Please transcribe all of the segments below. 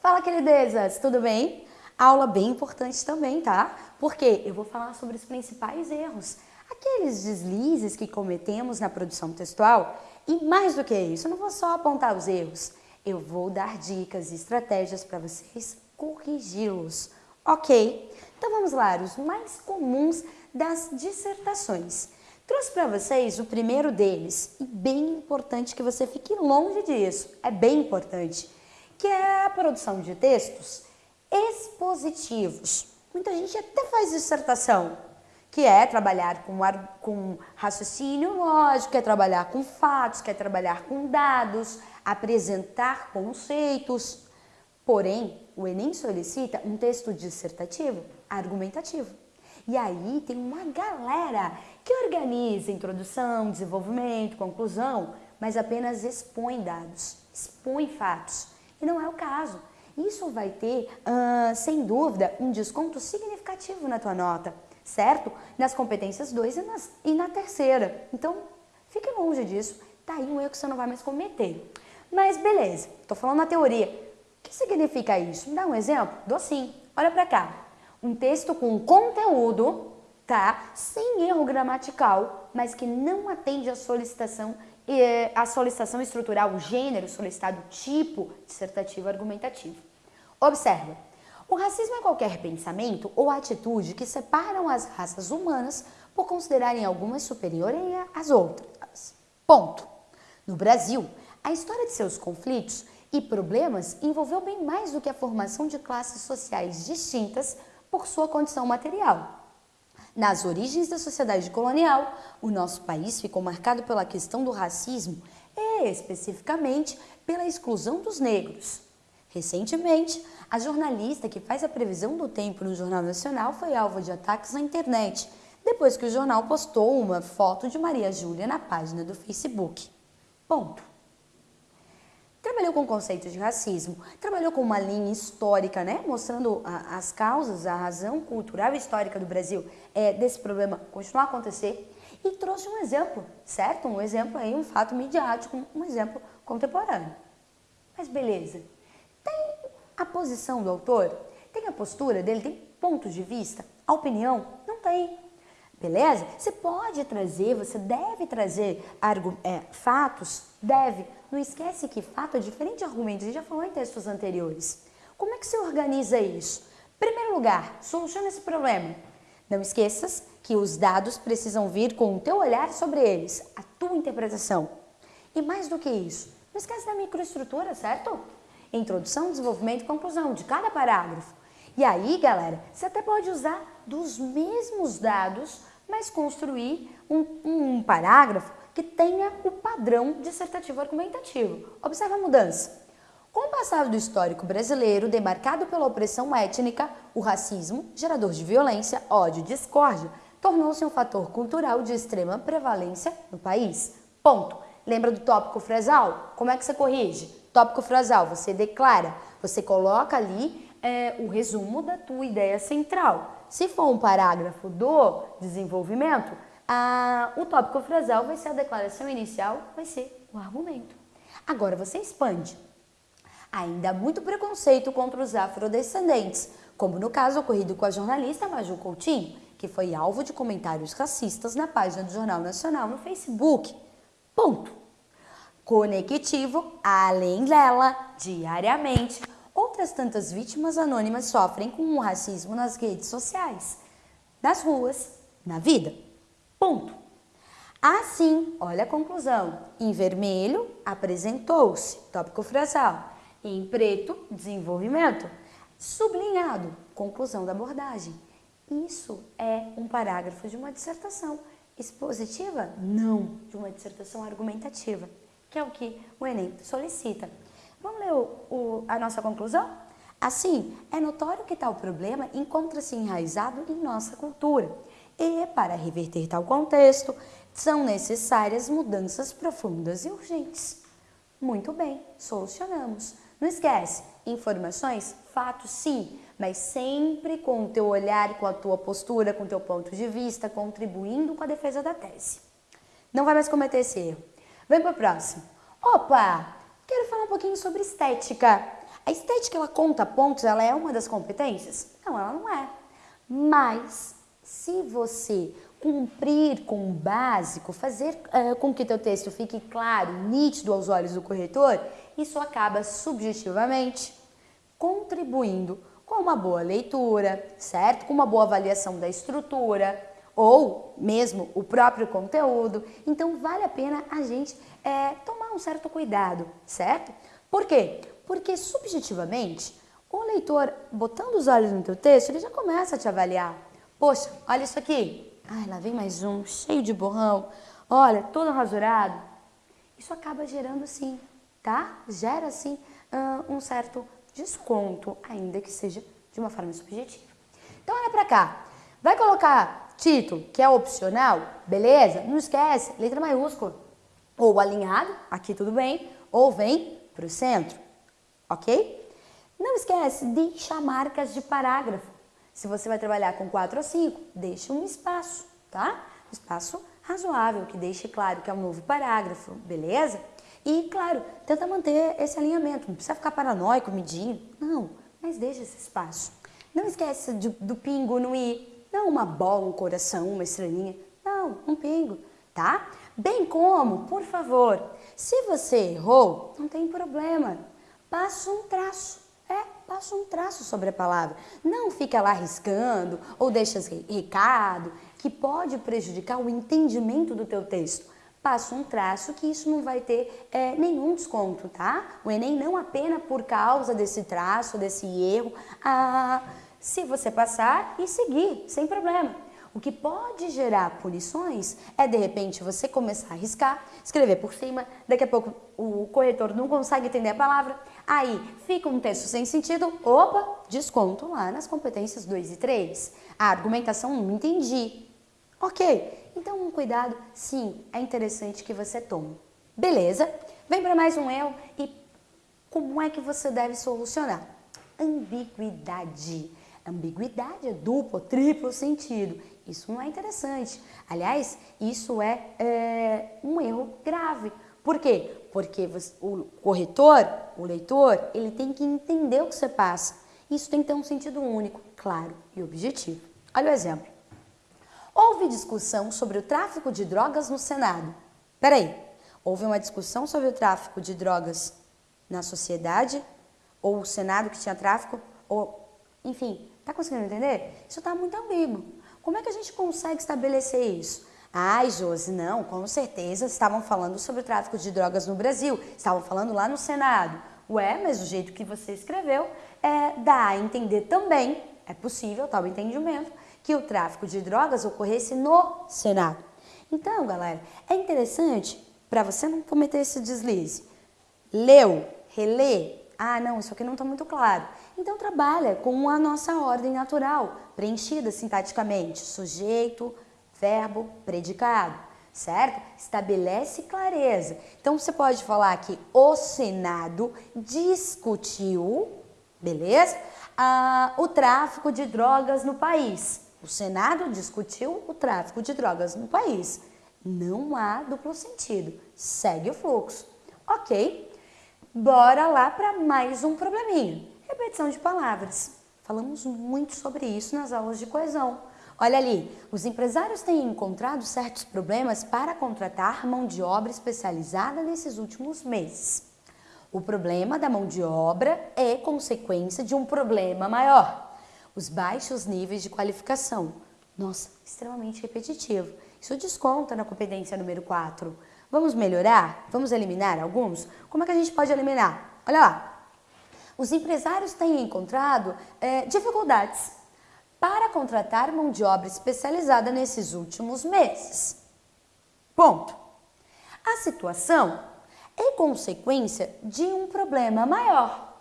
Fala, queridezas, tudo bem? Aula bem importante também, tá? Porque eu vou falar sobre os principais erros, aqueles deslizes que cometemos na produção textual e mais do que isso, eu não vou só apontar os erros, eu vou dar dicas e estratégias para vocês corrigi-los, ok? Então vamos lá, os mais comuns das dissertações. Trouxe para vocês o primeiro deles, e bem importante que você fique longe disso, é bem importante que é a produção de textos expositivos. Muita gente até faz dissertação, que é trabalhar com, com raciocínio lógico, é trabalhar com fatos, quer é trabalhar com dados, apresentar conceitos. Porém, o Enem solicita um texto dissertativo argumentativo. E aí tem uma galera que organiza introdução, desenvolvimento, conclusão, mas apenas expõe dados, expõe fatos. E não é o caso. Isso vai ter, sem dúvida, um desconto significativo na tua nota, certo? Nas competências 2 e, e, na terceira. Então, fique longe disso. Tá aí um erro que você não vai mais cometer. Mas beleza, estou falando na teoria. O que significa isso? Me dá um exemplo? Dou sim. Olha para cá. Um texto com conteúdo, tá? Sem erro gramatical, mas que não atende à solicitação a solicitação estrutural, o gênero solicitado, tipo dissertativo argumentativo. Observa, o racismo é qualquer pensamento ou atitude que separam as raças humanas por considerarem algumas superiores às outras. Ponto. No Brasil, a história de seus conflitos e problemas envolveu bem mais do que a formação de classes sociais distintas por sua condição material. Nas origens da sociedade colonial, o nosso país ficou marcado pela questão do racismo e, especificamente, pela exclusão dos negros. Recentemente, a jornalista que faz a previsão do tempo no Jornal Nacional foi alvo de ataques na internet, depois que o jornal postou uma foto de Maria Júlia na página do Facebook. Ponto trabalhou com conceitos de racismo, trabalhou com uma linha histórica, né, mostrando a, as causas, a razão cultural e histórica do Brasil é, desse problema continuar a acontecer e trouxe um exemplo, certo? Um exemplo aí, um fato midiático, um exemplo contemporâneo. Mas beleza, tem a posição do autor? Tem a postura dele? Tem pontos de vista? A opinião? Não tem. Beleza? Você pode trazer, você deve trazer é, fatos, deve. Não esquece que fato é diferente de argumentos, a gente já falou em textos anteriores. Como é que você organiza isso? Primeiro lugar, soluciona esse problema. Não esqueças que os dados precisam vir com o teu olhar sobre eles, a tua interpretação. E mais do que isso, não esquece da microestrutura, certo? Introdução, desenvolvimento e conclusão de cada parágrafo. E aí, galera, você até pode usar dos mesmos dados, mas construir um, um parágrafo que tenha o padrão dissertativo argumentativo. Observe a mudança. Com o passado do histórico brasileiro, demarcado pela opressão étnica, o racismo, gerador de violência, ódio e discórdia, tornou-se um fator cultural de extrema prevalência no país. Ponto. Lembra do tópico frasal? Como é que você corrige? Tópico frasal, você declara, você coloca ali é, o resumo da tua ideia central. Se for um parágrafo do desenvolvimento, o tópico frasal vai ser a declaração inicial, vai ser o argumento. Agora você expande. Ainda há muito preconceito contra os afrodescendentes, como no caso ocorrido com a jornalista Maju Coutinho, que foi alvo de comentários racistas na página do Jornal Nacional no Facebook. Ponto. Conectivo, além dela, diariamente, Outras tantas vítimas anônimas sofrem com o racismo nas redes sociais, nas ruas, na vida. Ponto. Assim, olha a conclusão. Em vermelho, apresentou-se, tópico frasal. Em preto, desenvolvimento. Sublinhado, conclusão da abordagem. Isso é um parágrafo de uma dissertação expositiva? Não, de uma dissertação argumentativa, que é o que o Enem solicita. Vamos ler o, o, a nossa conclusão? Assim, é notório que tal problema encontra-se enraizado em nossa cultura e, para reverter tal contexto, são necessárias mudanças profundas e urgentes. Muito bem, solucionamos. Não esquece, informações, fatos sim, mas sempre com o teu olhar, com a tua postura, com o teu ponto de vista, contribuindo com a defesa da tese. Não vai mais cometer esse erro. Vem para o próximo. Opa, quero falar um pouquinho sobre estética. A estética, ela conta pontos, ela é uma das competências? Não, ela não é. Mas, se você cumprir com o básico, fazer uh, com que teu texto fique claro, nítido aos olhos do corretor, isso acaba subjetivamente contribuindo com uma boa leitura, certo? Com uma boa avaliação da estrutura ou mesmo o próprio conteúdo. Então vale a pena a gente é, tomar um certo cuidado, certo? Por quê? Porque subjetivamente o leitor, botando os olhos no teu texto, ele já começa a te avaliar. Poxa, olha isso aqui. Ai, lá vem mais um, cheio de borrão. Olha, todo rasurado. Isso acaba gerando sim, tá? Gera sim um certo desconto, ainda que seja de uma forma subjetiva. Então olha para cá, vai colocar título, que é opcional, beleza? Não esquece, letra maiúscula, ou alinhado, aqui tudo bem, ou vem para o centro, ok? Não esquece, deixa marcas de parágrafo. Se você vai trabalhar com 4 ou 5, deixe um espaço, tá? Um espaço razoável, que deixe claro que é um novo parágrafo, beleza? E, claro, tenta manter esse alinhamento, não precisa ficar paranoico, medindo, não, mas deixa esse espaço. Não esqueça de, do pingo no i, não uma bola, um coração, uma estrelinha, não, um pingo, tá? Bem como, por favor, se você errou, não tem problema, passa um traço, é, passa um traço sobre a palavra. Não fica lá riscando ou deixa recado que pode prejudicar o entendimento do teu texto passa um traço que isso não vai ter é, nenhum desconto, tá? O Enem não apenas por causa desse traço, desse erro, ah, se você passar e seguir, sem problema. O que pode gerar punições é, de repente, você começar a riscar, escrever por cima, daqui a pouco o corretor não consegue entender a palavra, aí fica um texto sem sentido, opa, desconto lá nas competências 2 e 3. A argumentação não entendi. Ok, então, um cuidado, sim, é interessante que você tome. Beleza? Vem para mais um eu e como é que você deve solucionar? Ambiguidade. Ambiguidade é duplo, triplo sentido. Isso não é interessante. Aliás, isso é, é um erro grave. Por quê? Porque você, o corretor, o leitor, ele tem que entender o que você passa. Isso tem que ter um sentido único, claro e objetivo. Olha o exemplo. Houve discussão sobre o tráfico de drogas no Senado. Peraí, houve uma discussão sobre o tráfico de drogas na sociedade? Ou o Senado que tinha tráfico? Ou, enfim, tá conseguindo entender? Isso está muito ambíguo. Como é que a gente consegue estabelecer isso? Ai, Josi, não, com certeza estavam falando sobre o tráfico de drogas no Brasil, estavam falando lá no Senado. Ué, mas o jeito que você escreveu é, dá a entender também, é possível tal entendimento, que o tráfico de drogas ocorresse no Senado. Então, galera, é interessante para você não cometer esse deslize. Leu, relê, ah, não, isso aqui não está muito claro. Então trabalha com a nossa ordem natural, preenchida sintaticamente, sujeito, verbo, predicado, certo? Estabelece clareza. Então você pode falar que o Senado discutiu, beleza? Ah, o tráfico de drogas no país. O Senado discutiu o tráfico de drogas no país. Não há duplo sentido. Segue o fluxo. Ok, bora lá para mais um probleminha. Repetição de palavras. Falamos muito sobre isso nas aulas de coesão. Olha ali, os empresários têm encontrado certos problemas para contratar mão de obra especializada nesses últimos meses. O problema da mão de obra é consequência de um problema maior os baixos níveis de qualificação. Nossa, extremamente repetitivo. Isso desconta na competência número 4. Vamos melhorar? Vamos eliminar alguns? Como é que a gente pode eliminar? Olha lá. Os empresários têm encontrado é, dificuldades para contratar mão de obra especializada nesses últimos meses. Ponto. A situação é consequência de um problema maior.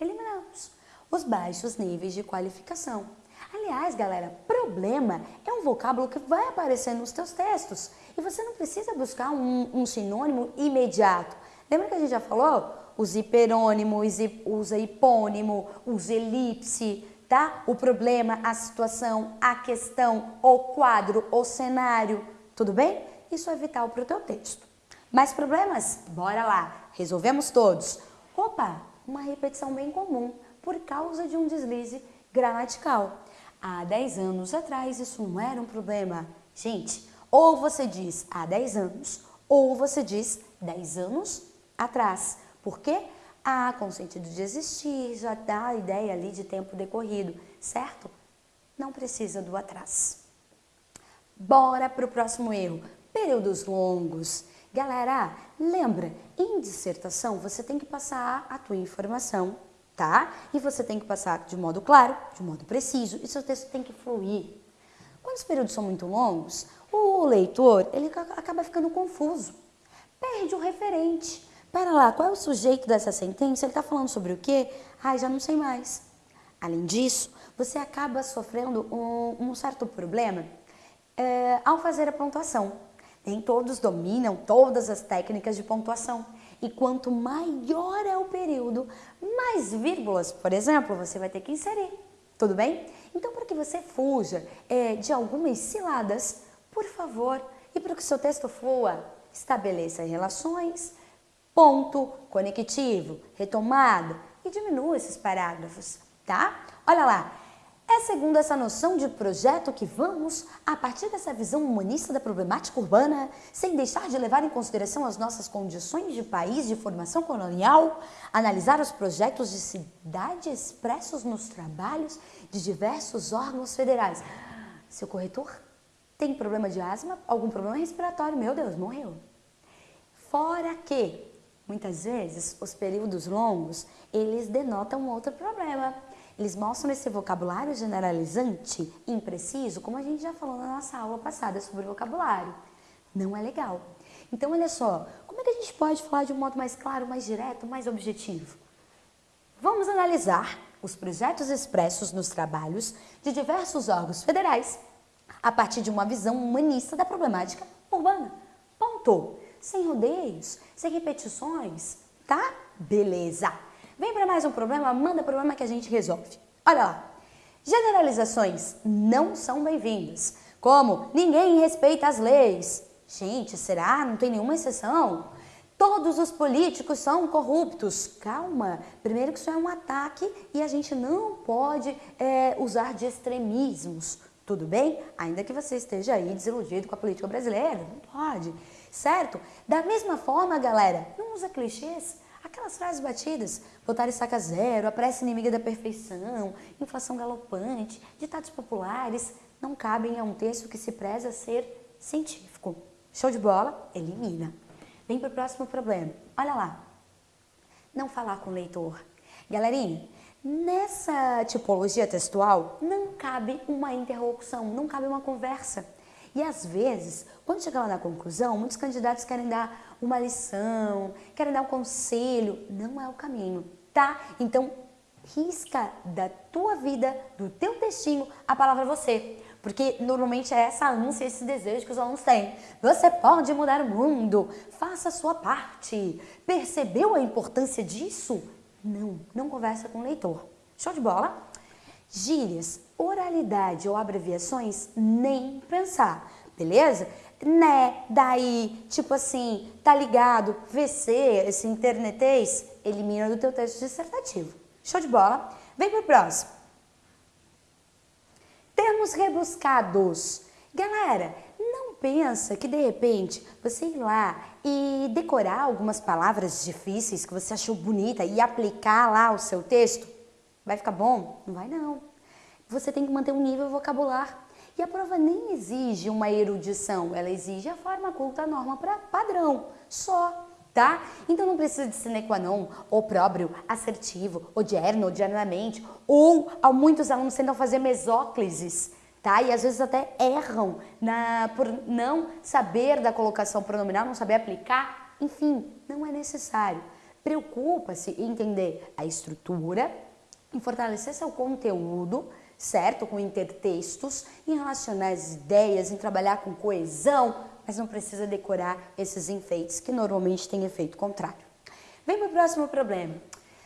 Eliminamos os baixos níveis de qualificação. Aliás, galera, problema é um vocábulo que vai aparecer nos teus textos e você não precisa buscar um, um sinônimo imediato. Lembra que a gente já falou? Os hiperônimos, usa hipônimo, usa elipse, tá? O problema, a situação, a questão, o quadro, o cenário, tudo bem? Isso é vital para o teu texto. Mais problemas? Bora lá, resolvemos todos. Opa, uma repetição bem comum por causa de um deslize gramatical. Há 10 anos atrás isso não era um problema. Gente, ou você diz há 10 anos, ou você diz 10 anos atrás. Por quê? Ah, com sentido de existir, já dá a ideia ali de tempo decorrido, certo? Não precisa do atrás. Bora para o próximo erro. Períodos longos. Galera, lembra, em dissertação você tem que passar a tua informação, tá? E você tem que passar de modo claro, de modo preciso, e seu texto tem que fluir. Quando os períodos são muito longos, o leitor ele acaba ficando confuso, perde o referente. Pera lá, qual é o sujeito dessa sentença? Ele está falando sobre o quê? Ai, já não sei mais. Além disso, você acaba sofrendo um, um certo problema é, ao fazer a pontuação. Nem todos dominam todas as técnicas de pontuação. E quanto maior é o período, mais vírgulas, por exemplo, você vai ter que inserir. Tudo bem? Então, para que você fuja é, de algumas ciladas, por favor, e para que seu texto flua, estabeleça relações, ponto, conectivo, retomada e diminua esses parágrafos, tá? Olha lá, é segundo essa noção de projeto que vamos, a partir dessa visão humanista da problemática urbana, sem deixar de levar em consideração as nossas condições de país de formação colonial, analisar os projetos de cidade expressos nos trabalhos de diversos órgãos federais. Seu corretor tem problema de asma, algum problema respiratório, meu Deus, morreu. Fora que, muitas vezes, os períodos longos, eles denotam outro problema eles mostram esse vocabulário generalizante impreciso, como a gente já falou na nossa aula passada sobre vocabulário. Não é legal. Então, olha só, como é que a gente pode falar de um modo mais claro, mais direto, mais objetivo? Vamos analisar os projetos expressos nos trabalhos de diversos órgãos federais a partir de uma visão humanista da problemática urbana. Ponto. Sem rodeios, sem repetições, tá? Beleza. Vem para mais um problema, manda problema que a gente resolve. Olha lá. Generalizações não são bem-vindas, como ninguém respeita as leis. Gente, será? Não tem nenhuma exceção? Todos os políticos são corruptos. Calma, primeiro que isso é um ataque e a gente não pode é, usar de extremismos. Tudo bem? Ainda que você esteja aí desiludido com a política brasileira, não pode, certo? Da mesma forma, galera, não usa clichês. Aquelas frases batidas, botar estaca zero, a pressa inimiga da perfeição, inflação galopante, ditados populares, não cabem a um texto que se preza ser científico. Show de bola? Elimina. Vem para o próximo problema. Olha lá. Não falar com o leitor. Galerinha, nessa tipologia textual não cabe uma interlocução, não cabe uma conversa. E às vezes, quando chega lá na conclusão, muitos candidatos querem dar uma lição, querem dar um conselho. Não é o caminho, tá? Então, risca da tua vida, do teu textinho, a palavra você. Porque normalmente é essa ânsia, esse desejo que os alunos têm. Você pode mudar o mundo, faça a sua parte. Percebeu a importância disso? Não, não conversa com o leitor. Show de bola? Gírias, oralidade ou abreviações, nem pensar, beleza? Né, daí, tipo assim, tá ligado, VC, esse internetês, elimina do teu texto dissertativo. Show de bola? Vem pro próximo. Termos rebuscados. Galera, não pensa que de repente você ir lá e decorar algumas palavras difíceis que você achou bonita e aplicar lá o seu texto Vai ficar bom? Não vai não. Você tem que manter um nível vocabular. E a prova nem exige uma erudição, ela exige a forma culta, norma para padrão, só, tá? Então não precisa de sine qua non, ou próprio, assertivo, odierno, odiernamente, ou muitos alunos tentam fazer mesóclises, tá? E às vezes até erram na, por não saber da colocação pronominal, não saber aplicar, enfim, não é necessário. Preocupa-se em entender a estrutura, em fortalecer seu conteúdo, certo? Com intertextos, em relacionar as ideias, em trabalhar com coesão, mas não precisa decorar esses enfeites que normalmente têm efeito contrário. Vem para o próximo problema.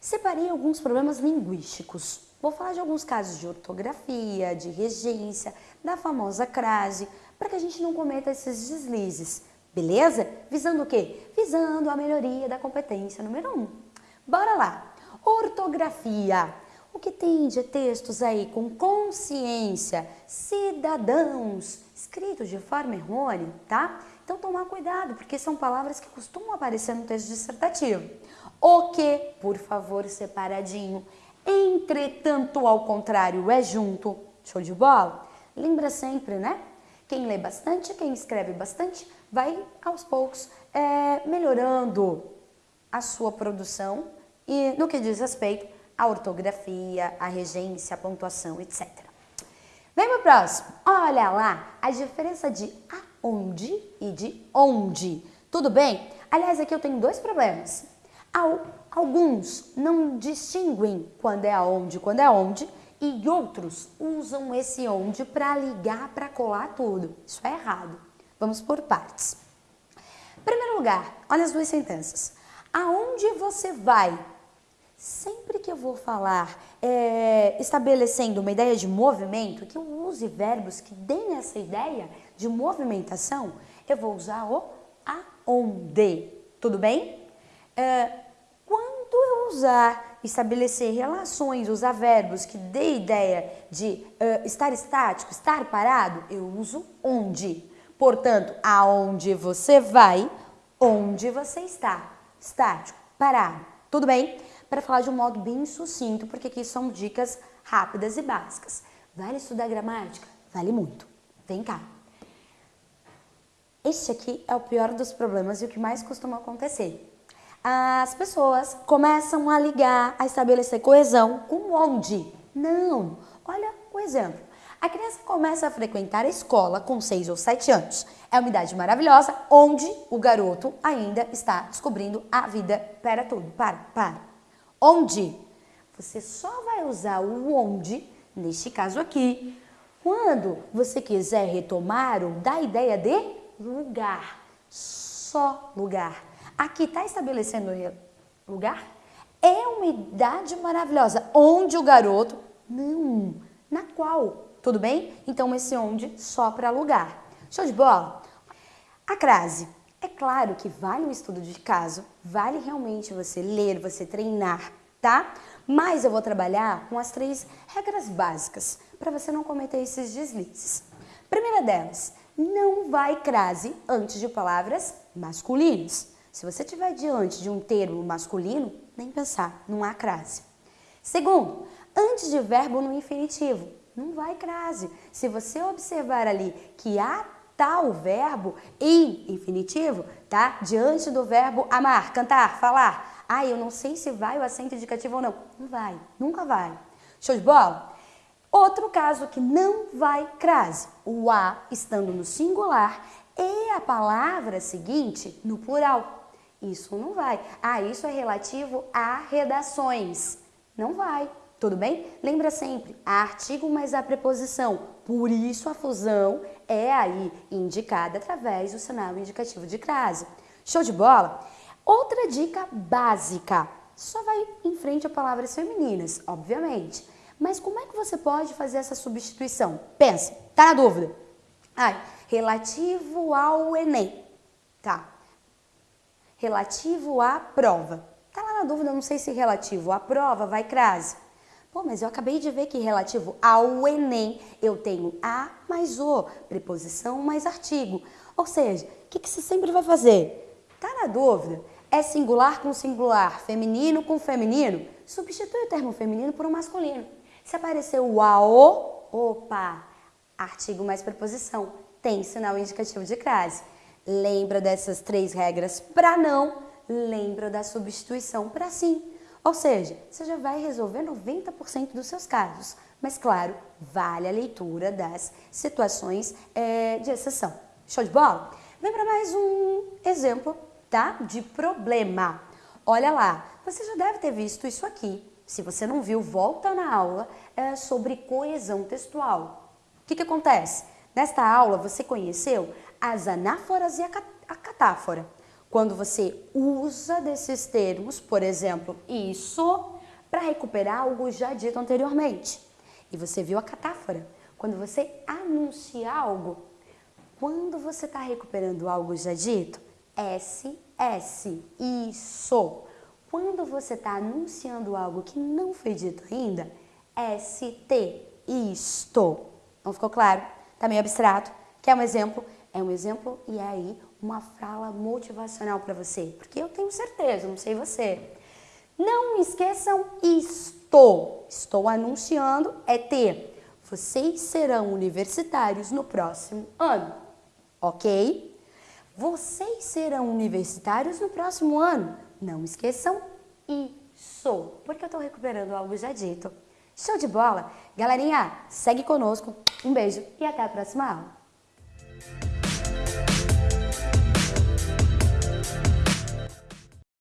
Separei alguns problemas linguísticos. Vou falar de alguns casos de ortografia, de regência, da famosa crase, para que a gente não cometa esses deslizes, Beleza? Visando o quê? Visando a melhoria da competência número um. Bora lá. Ortografia. O que tem de textos aí com consciência, cidadãos, escritos de forma errônea, tá? Então tomar cuidado, porque são palavras que costumam aparecer no texto dissertativo. O que, por favor, separadinho. Entretanto, ao contrário, é junto. Show de bola? Lembra sempre, né? Quem lê bastante, quem escreve bastante, vai aos poucos é, melhorando a sua produção e no que diz respeito à ortografia, à regência, à pontuação, etc. Vem o próximo. Olha lá a diferença de aonde e de onde. Tudo bem? Aliás, aqui eu tenho dois problemas. Alguns não distinguem quando é aonde, quando é onde, e outros usam esse onde para ligar, para colar tudo. Isso é errado. Vamos por partes. Primeiro lugar, olha as duas sentenças. Aonde você vai? Sempre que eu vou falar é, estabelecendo uma ideia de movimento, que eu use verbos que deem essa ideia de movimentação, eu vou usar o aonde. Tudo bem? É, quando eu usar, estabelecer relações, usar verbos que dê ideia de uh, estar estático, estar parado, eu uso onde. Portanto, aonde você vai, onde você está. Estático, parado. Tudo bem? Para falar de um modo bem sucinto, porque aqui são dicas rápidas e básicas. Vale estudar gramática? Vale muito. Vem cá. Este aqui é o pior dos problemas e o que mais costuma acontecer. As pessoas começam a ligar, a estabelecer coesão com onde? Não. Olha o exemplo. A criança começa a frequentar a escola com 6 ou 7 anos. É uma idade maravilhosa onde o garoto ainda está descobrindo a vida. Para tudo, para, para onde. Você só vai usar o onde, neste caso aqui, quando você quiser retomar ou dar ideia de lugar. Só lugar. Aqui está estabelecendo lugar? É uma idade maravilhosa. Onde o garoto? Não. Na qual? Tudo bem? Então esse onde só para lugar. Show de bola? A crase. É claro que vale o estudo de caso, vale realmente você ler, você treinar, tá? Mas eu vou trabalhar com as três regras básicas para você não cometer esses deslizes. Primeira delas, não vai crase antes de palavras masculinas. Se você estiver diante de um termo masculino, nem pensar, não há crase. Segundo, antes de verbo no infinitivo, não vai crase. Se você observar ali que há tal verbo em infinitivo, tá? Diante do verbo amar, cantar, falar. Ah, eu não sei se vai o acento indicativo ou não. Não vai, nunca vai. Show de bola? Outro caso que não vai crase, o a estando no singular e a palavra seguinte no plural. Isso não vai. Ah, isso é relativo a redações. Não vai. Tudo bem? Lembra sempre, artigo mais a preposição. Por isso a fusão é aí indicada através do sinal indicativo de crase. Show de bola? Outra dica básica. Só vai em frente a palavras femininas, obviamente. Mas como é que você pode fazer essa substituição? Pensa, tá na dúvida? Ai, relativo ao Enem. Tá. Relativo à prova. Tá lá na dúvida, não sei se relativo à prova vai crase. Pô, mas eu acabei de ver que relativo ao Enem eu tenho a mais o, preposição mais artigo. Ou seja, o que, que você sempre vai fazer? Tá na dúvida? É singular com singular, feminino com feminino? Substitui o termo feminino por um masculino. Se aparecer o AO, opa, artigo mais preposição, tem sinal indicativo de crase. Lembra dessas três regras para não, lembra da substituição para sim. Ou seja, você já vai resolver 90% dos seus casos. Mas, claro, vale a leitura das situações é, de exceção. Show de bola? Vem para mais um exemplo, tá? De problema. Olha lá, você já deve ter visto isso aqui. Se você não viu, volta na aula é, sobre coesão textual. O que, que acontece? Nesta aula, você conheceu as anáforas e a catáfora. Quando você usa desses termos, por exemplo, isso, para recuperar algo já dito anteriormente. E você viu a catáfora. Quando você anuncia algo, Quando você está recuperando algo já dito, SS, isso. Quando você está anunciando algo que não foi dito ainda, ST, isto. Não ficou claro? Tá meio abstrato? Quer um exemplo? É um exemplo e é aí uma fala motivacional para você. Porque eu tenho certeza, não sei você. Não esqueçam isto. Estou anunciando é ter. Vocês serão universitários no próximo ano. Ok? Vocês serão universitários no próximo ano. Não esqueçam isso. Porque eu estou recuperando algo já dito. Show de bola? Galerinha, segue conosco. Um beijo e até a próxima aula.